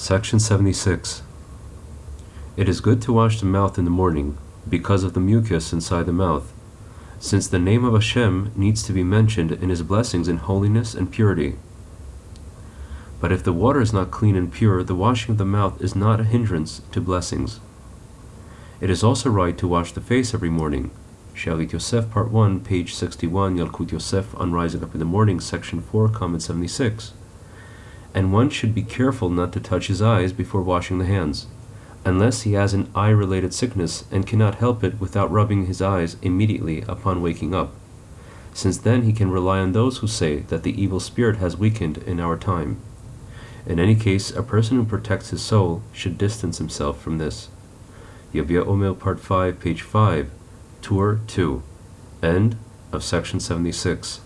Section 76. It is good to wash the mouth in the morning, because of the mucus inside the mouth, since the name of Hashem needs to be mentioned in his blessings in holiness and purity. But if the water is not clean and pure, the washing of the mouth is not a hindrance to blessings. It is also right to wash the face every morning. Shalit Yosef, Part 1, page 61, Yalkut Yosef on Rising Up in the Morning, Section 4, Comment 76. And one should be careful not to touch his eyes before washing the hands, unless he has an eye related sickness and cannot help it without rubbing his eyes immediately upon waking up, since then he can rely on those who say that the evil spirit has weakened in our time. In any case, a person who protects his soul should distance himself from this. Yavia Omer, Part 5, page 5, Tour 2. End of section 76.